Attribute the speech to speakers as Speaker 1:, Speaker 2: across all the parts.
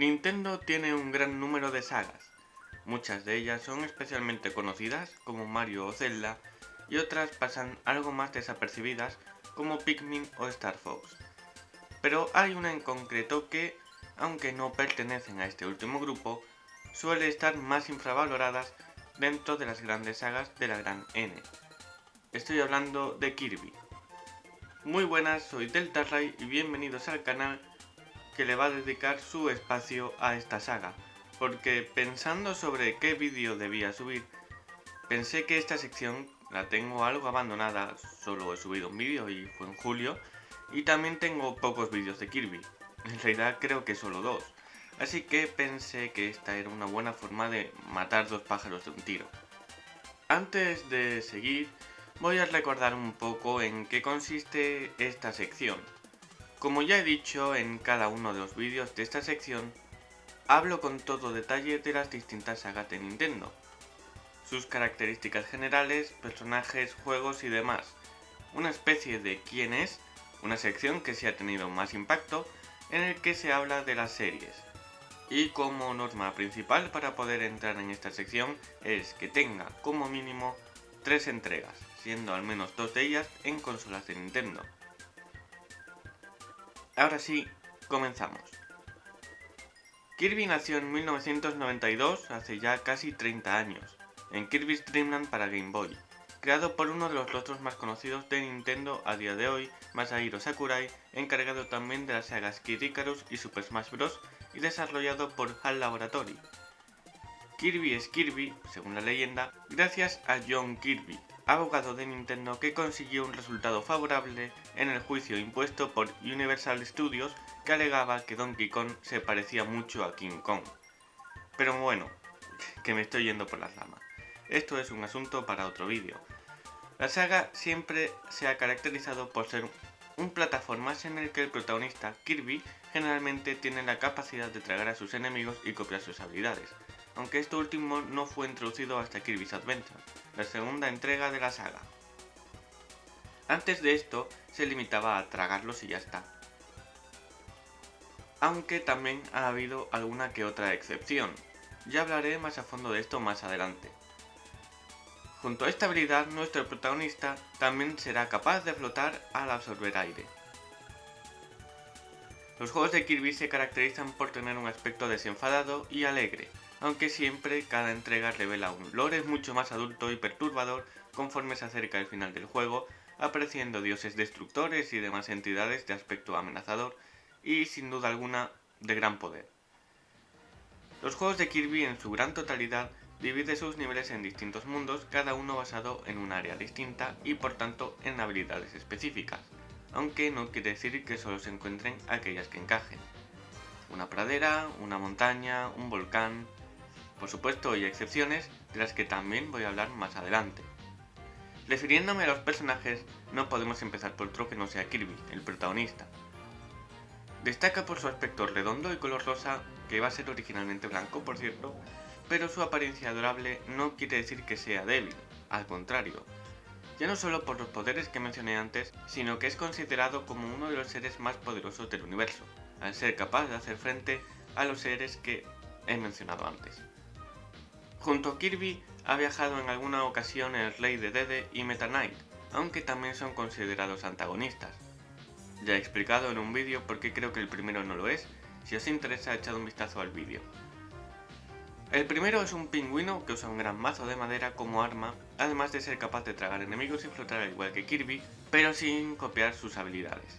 Speaker 1: Nintendo tiene un gran número de sagas. Muchas de ellas son especialmente conocidas como Mario o Zelda y otras pasan algo más desapercibidas como Pikmin o Star Fox. Pero hay una en concreto que, aunque no pertenecen a este último grupo, suele estar más infravaloradas dentro de las grandes sagas de la gran N. Estoy hablando de Kirby. Muy buenas, soy Delta y bienvenidos al canal que le va a dedicar su espacio a esta saga, porque pensando sobre qué vídeo debía subir, pensé que esta sección la tengo algo abandonada, solo he subido un vídeo y fue en julio, y también tengo pocos vídeos de Kirby, en realidad creo que solo dos, así que pensé que esta era una buena forma de matar dos pájaros de un tiro. Antes de seguir, voy a recordar un poco en qué consiste esta sección. Como ya he dicho en cada uno de los vídeos de esta sección, hablo con todo detalle de las distintas sagas de Nintendo, sus características generales, personajes, juegos y demás, una especie de quién es, una sección que se ha tenido más impacto, en el que se habla de las series. Y como norma principal para poder entrar en esta sección es que tenga como mínimo tres entregas siendo al menos dos de ellas en consolas de Nintendo. Ahora sí, comenzamos. Kirby nació en 1992, hace ya casi 30 años, en Kirby's Dream Land para Game Boy, creado por uno de los rostros más conocidos de Nintendo a día de hoy, Masahiro Sakurai, encargado también de las sagas Kid Icarus y Super Smash Bros. y desarrollado por HAL Laboratory. Kirby es Kirby, según la leyenda, gracias a John Kirby, abogado de Nintendo que consiguió un resultado favorable en el juicio impuesto por Universal Studios que alegaba que Donkey Kong se parecía mucho a King Kong. Pero bueno, que me estoy yendo por las ramas. Esto es un asunto para otro vídeo. La saga siempre se ha caracterizado por ser un plataformas en el que el protagonista, Kirby, generalmente tiene la capacidad de tragar a sus enemigos y copiar sus habilidades, aunque esto último no fue introducido hasta Kirby's Adventure, la segunda entrega de la saga. Antes de esto, se limitaba a tragarlos y ya está. Aunque también ha habido alguna que otra excepción, ya hablaré más a fondo de esto más adelante. Junto a esta habilidad, nuestro protagonista también será capaz de flotar al absorber aire. Los juegos de Kirby se caracterizan por tener un aspecto desenfadado y alegre, aunque siempre cada entrega revela un lore mucho más adulto y perturbador conforme se acerca el final del juego, apareciendo dioses destructores y demás entidades de aspecto amenazador y sin duda alguna de gran poder. Los juegos de Kirby en su gran totalidad dividen sus niveles en distintos mundos, cada uno basado en un área distinta y por tanto en habilidades específicas, aunque no quiere decir que solo se encuentren aquellas que encajen. Una pradera, una montaña, un volcán, por supuesto hay excepciones, de las que también voy a hablar más adelante. Refiriéndome a los personajes, no podemos empezar por otro que no sea Kirby, el protagonista. Destaca por su aspecto redondo y color rosa, que iba a ser originalmente blanco por cierto, pero su apariencia adorable no quiere decir que sea débil, al contrario. Ya no solo por los poderes que mencioné antes, sino que es considerado como uno de los seres más poderosos del universo, al ser capaz de hacer frente a los seres que he mencionado antes. Junto a Kirby ha viajado en alguna ocasión el Rey de Dede y Meta Knight, aunque también son considerados antagonistas. Ya he explicado en un vídeo por qué creo que el primero no lo es, si os interesa echad un vistazo al vídeo. El primero es un pingüino que usa un gran mazo de madera como arma, además de ser capaz de tragar enemigos y flotar al igual que Kirby, pero sin copiar sus habilidades.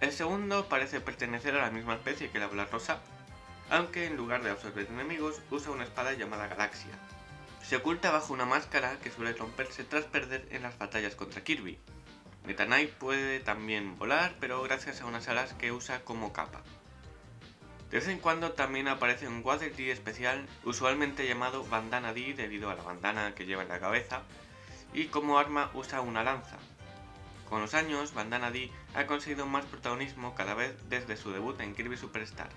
Speaker 1: El segundo parece pertenecer a la misma especie que la bola rosa, aunque en lugar de absorber enemigos usa una espada llamada Galaxia. Se oculta bajo una máscara que suele romperse tras perder en las batallas contra Kirby. Meta Knight puede también volar, pero gracias a unas alas que usa como capa. De vez en cuando también aparece un Water D especial, usualmente llamado Bandana D debido a la bandana que lleva en la cabeza, y como arma usa una lanza. Con los años, Bandana D ha conseguido más protagonismo cada vez desde su debut en Kirby Superstar.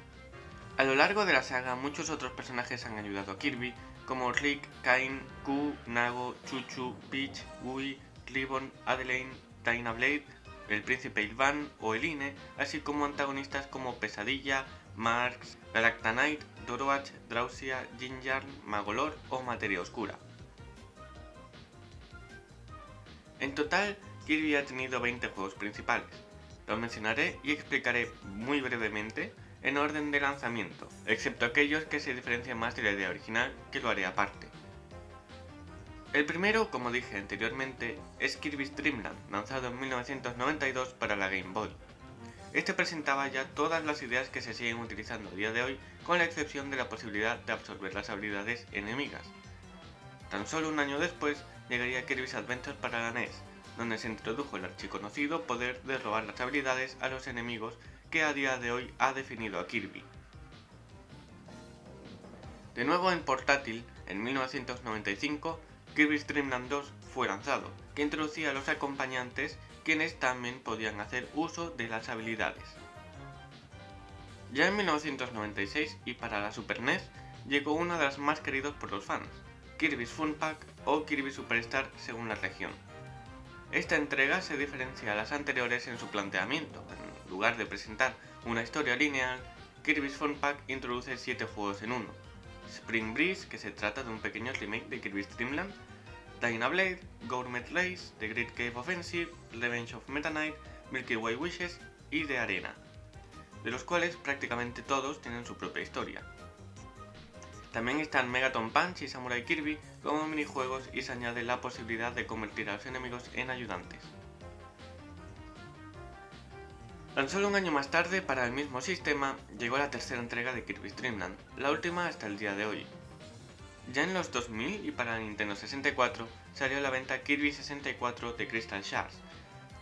Speaker 1: A lo largo de la saga, muchos otros personajes han ayudado a Kirby, como Rick, Kain, Q, Nago, Chuchu, Peach, Gui, Ribbon, Adelaine, Dyna Blade, el príncipe Ilvan o Eline, así como antagonistas como Pesadilla, Marx, Galactanite, Doroach, Drausia, Jinjarn, Magolor o Materia Oscura. En total, Kirby ha tenido 20 juegos principales. Los mencionaré y explicaré muy brevemente en orden de lanzamiento, excepto aquellos que se diferencian más de la idea original, que lo haré aparte. El primero, como dije anteriormente, es Kirby's Dream Land, lanzado en 1992 para la Game Boy. Este presentaba ya todas las ideas que se siguen utilizando a día de hoy, con la excepción de la posibilidad de absorber las habilidades enemigas. Tan solo un año después llegaría Kirby's Adventure para la NES, donde se introdujo el archiconocido poder de robar las habilidades a los enemigos que a día de hoy ha definido a Kirby. De nuevo en portátil, en 1995, Kirby's Dream Land 2 fue lanzado, que introducía a los acompañantes quienes también podían hacer uso de las habilidades. Ya en 1996 y para la Super NES llegó uno de las más queridos por los fans, Kirby's Fun Pack o Kirby Superstar según la región. Esta entrega se diferencia a las anteriores en su planteamiento, en lugar de presentar una historia lineal, Kirby's Fun Pack introduce 7 juegos en uno, Spring Breeze, que se trata de un pequeño remake de Kirby's Dream Land, Blade, Gourmet Race, The Great Cave Offensive, Revenge of Meta Knight, Milky Way Wishes y The Arena, de los cuales prácticamente todos tienen su propia historia. También están Megaton Punch y Samurai Kirby como minijuegos y se añade la posibilidad de convertir a los enemigos en ayudantes. Tan solo un año más tarde, para el mismo sistema, llegó la tercera entrega de Kirby's Dream Land, la última hasta el día de hoy. Ya en los 2000 y para Nintendo 64 salió a la venta Kirby 64 de Crystal Shards.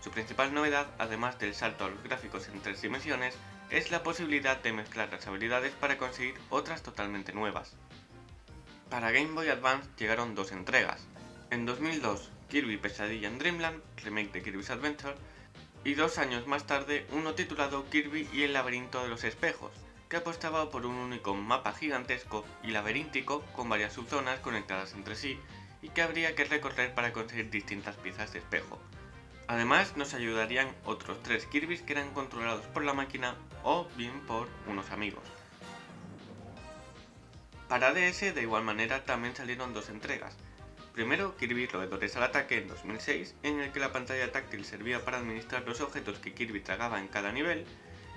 Speaker 1: Su principal novedad, además del salto a los gráficos en tres dimensiones, es la posibilidad de mezclar las habilidades para conseguir otras totalmente nuevas. Para Game Boy Advance llegaron dos entregas. En 2002, Kirby Pesadilla en Dreamland, remake de Kirby's Adventure, y dos años más tarde uno titulado Kirby y el laberinto de los espejos, que apostaba por un único mapa gigantesco y laberíntico con varias subzonas conectadas entre sí y que habría que recorrer para conseguir distintas piezas de espejo. Además nos ayudarían otros tres Kirby's que eran controlados por la máquina o bien por unos amigos. Para DS de igual manera también salieron dos entregas, Primero, Kirby Roedores al Ataque en 2006, en el que la pantalla táctil servía para administrar los objetos que Kirby tragaba en cada nivel,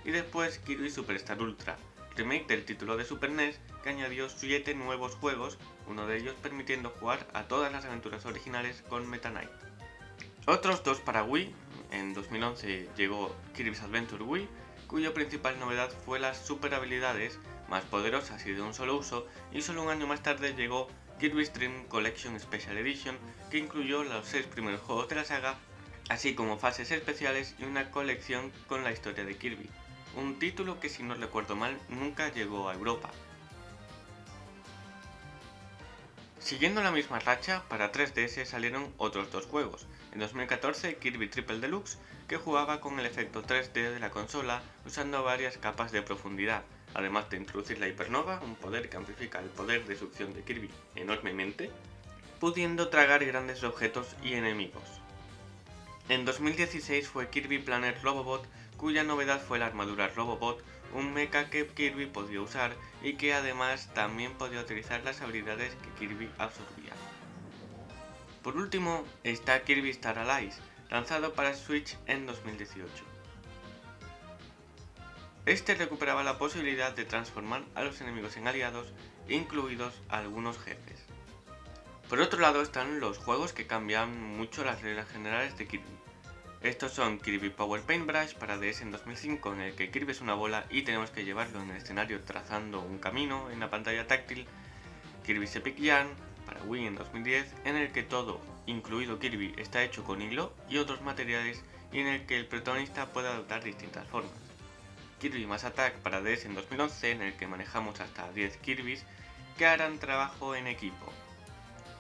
Speaker 1: y después Kirby Superstar Ultra, remake del título de Super NES que añadió 7 nuevos juegos, uno de ellos permitiendo jugar a todas las aventuras originales con Meta Knight. Otros dos para Wii, en 2011 llegó Kirby's Adventure Wii, cuya principal novedad fue las super habilidades más poderosas y de un solo uso, y solo un año más tarde llegó Kirby's Dream Collection Special Edition, que incluyó los 6 primeros juegos de la saga, así como fases especiales y una colección con la historia de Kirby, un título que si no recuerdo mal nunca llegó a Europa. Siguiendo la misma racha, para 3DS salieron otros dos juegos. En 2014 Kirby Triple Deluxe, que jugaba con el efecto 3D de la consola usando varias capas de profundidad, además de introducir la Hipernova, un poder que amplifica el poder de succión de Kirby enormemente, pudiendo tragar grandes objetos y enemigos. En 2016 fue Kirby Planet Robobot, cuya novedad fue la armadura Robobot, un mecha que Kirby podía usar y que además también podía utilizar las habilidades que Kirby absorbía. Por último está Kirby Star Allies, lanzado para Switch en 2018. Este recuperaba la posibilidad de transformar a los enemigos en aliados, incluidos algunos jefes. Por otro lado están los juegos que cambian mucho las reglas generales de Kirby. Estos son Kirby Power Paintbrush para DS en 2005 en el que Kirby es una bola y tenemos que llevarlo en el escenario trazando un camino en la pantalla táctil, Kirby Epic Yarn para Wii en 2010 en el que todo, incluido Kirby, está hecho con hilo y otros materiales y en el que el protagonista puede adoptar distintas formas. Kirby Mass Attack para DS en 2011 en el que manejamos hasta 10 Kirby's que harán trabajo en equipo.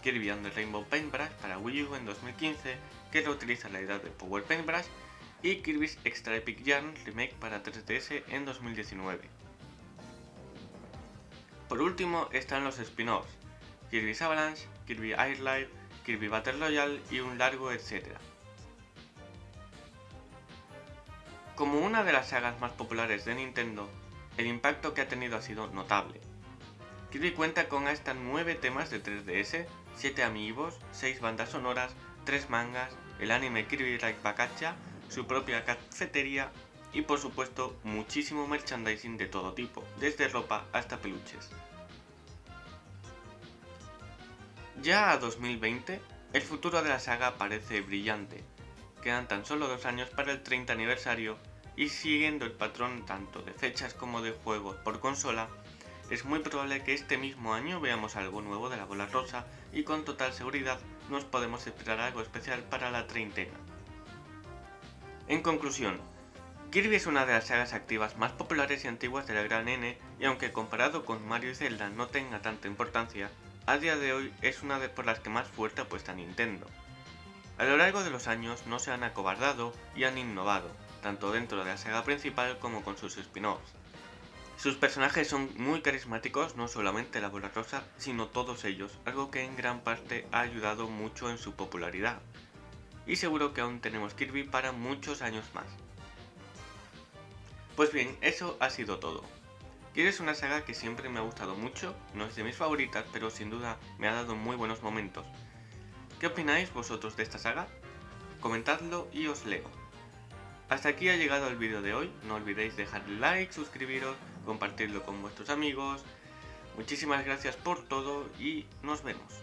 Speaker 1: Kirby and the Rainbow Paintbrush para Wii U en 2015 que reutiliza la idea de Power Paintbrush y Kirby's Extra Epic Yarn Remake para 3DS en 2019. Por último están los spin-offs, Kirby's Avalanche, Kirby Air Live, Kirby Battle Royale y un largo etcétera. Como una de las sagas más populares de Nintendo, el impacto que ha tenido ha sido notable. Kirby cuenta con hasta 9 temas de 3DS, 7 amigos, 6 bandas sonoras, 3 mangas, el anime Kirby Right Bakacha, su propia cafetería y por supuesto muchísimo merchandising de todo tipo, desde ropa hasta peluches. Ya a 2020, el futuro de la saga parece brillante. Quedan tan solo dos años para el 30 aniversario y siguiendo el patrón tanto de fechas como de juegos por consola, es muy probable que este mismo año veamos algo nuevo de la bola rosa y con total seguridad nos podemos esperar algo especial para la treintena. En conclusión, Kirby es una de las sagas activas más populares y antiguas de la gran N y aunque comparado con Mario y Zelda no tenga tanta importancia, a día de hoy es una de por las que más fuerte apuesta Nintendo. A lo largo de los años no se han acobardado y han innovado, tanto dentro de la saga principal como con sus spin-offs. Sus personajes son muy carismáticos, no solamente la bola rosa, sino todos ellos, algo que en gran parte ha ayudado mucho en su popularidad. Y seguro que aún tenemos Kirby para muchos años más. Pues bien, eso ha sido todo. Kirby es una saga que siempre me ha gustado mucho, no es de mis favoritas, pero sin duda me ha dado muy buenos momentos. ¿Qué opináis vosotros de esta saga? Comentadlo y os leo. Hasta aquí ha llegado el vídeo de hoy, no olvidéis dejar like, suscribiros, compartirlo con vuestros amigos. Muchísimas gracias por todo y nos vemos.